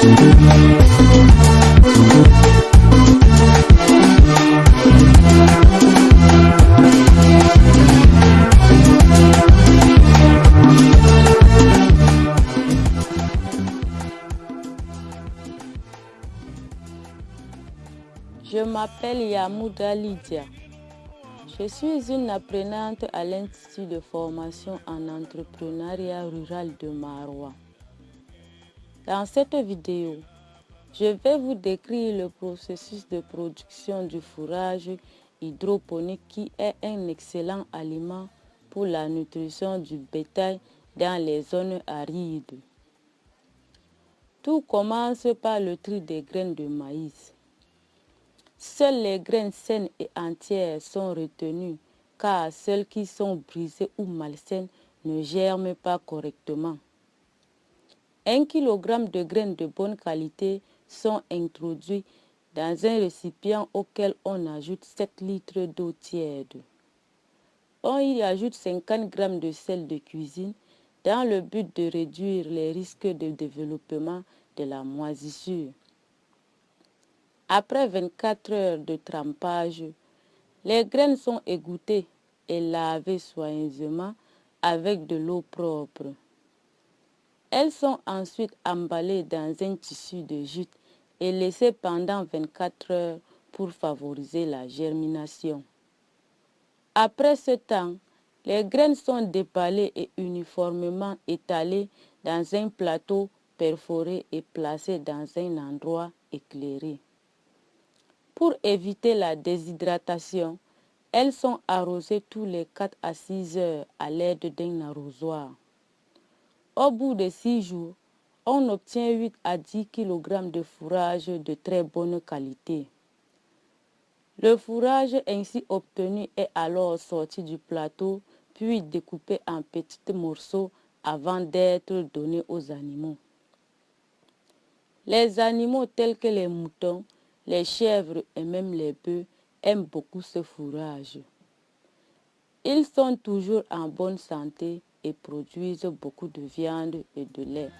Je m'appelle Yamouda Lydia. Je suis une apprenante à l'Institut de formation en entrepreneuriat rural de Marois. Dans cette vidéo, je vais vous décrire le processus de production du fourrage hydroponique qui est un excellent aliment pour la nutrition du bétail dans les zones arides. Tout commence par le tri des graines de maïs. Seules les graines saines et entières sont retenues car celles qui sont brisées ou malsaines ne germent pas correctement. Un kilogramme de graines de bonne qualité sont introduits dans un récipient auquel on ajoute 7 litres d'eau tiède. On y ajoute 50 g de sel de cuisine dans le but de réduire les risques de développement de la moisissure. Après 24 heures de trempage, les graines sont égouttées et lavées soigneusement avec de l'eau propre. Elles sont ensuite emballées dans un tissu de jute et laissées pendant 24 heures pour favoriser la germination. Après ce temps, les graines sont déballées et uniformément étalées dans un plateau perforé et placées dans un endroit éclairé. Pour éviter la déshydratation, elles sont arrosées tous les 4 à 6 heures à l'aide d'un arrosoir. Au bout de 6 jours, on obtient 8 à 10 kg de fourrage de très bonne qualité. Le fourrage ainsi obtenu est alors sorti du plateau puis découpé en petits morceaux avant d'être donné aux animaux. Les animaux tels que les moutons les chèvres et même les bœufs aiment beaucoup ce fourrage. Ils sont toujours en bonne santé et produisent beaucoup de viande et de lait.